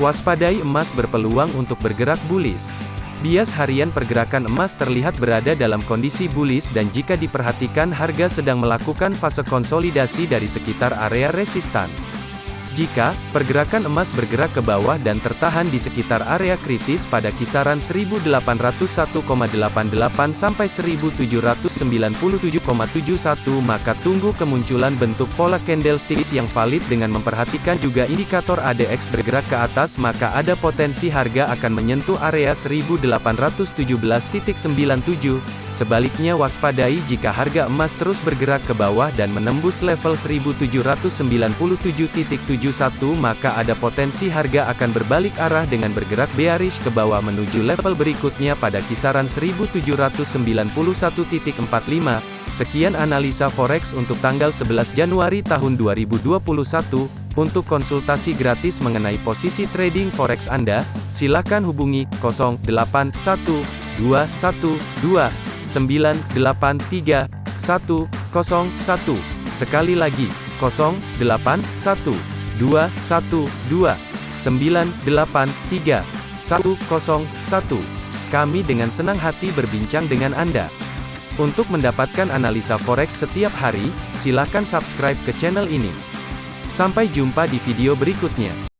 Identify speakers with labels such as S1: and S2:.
S1: Waspadai emas berpeluang untuk bergerak bullish. Bias harian pergerakan emas terlihat berada dalam kondisi bullish dan jika diperhatikan harga sedang melakukan fase konsolidasi dari sekitar area resistan. Jika pergerakan emas bergerak ke bawah dan tertahan di sekitar area kritis pada kisaran 1801,88 sampai 1797,71 maka tunggu kemunculan bentuk pola candlesticks yang valid dengan memperhatikan juga indikator ADX bergerak ke atas maka ada potensi harga akan menyentuh area 1817.97 Sebaliknya waspadai jika harga emas terus bergerak ke bawah dan menembus level 1797.71 maka ada potensi harga akan berbalik arah dengan bergerak bearish ke bawah menuju level berikutnya pada kisaran 1791.45. Sekian analisa forex untuk tanggal 11 Januari tahun 2021. Untuk konsultasi gratis mengenai posisi trading forex Anda, silakan hubungi 081212 983 101. Sekali lagi, 081 212 983 101. Kami dengan senang hati berbincang dengan Anda. Untuk mendapatkan analisa forex setiap hari, silakan subscribe ke channel ini. Sampai jumpa di video berikutnya.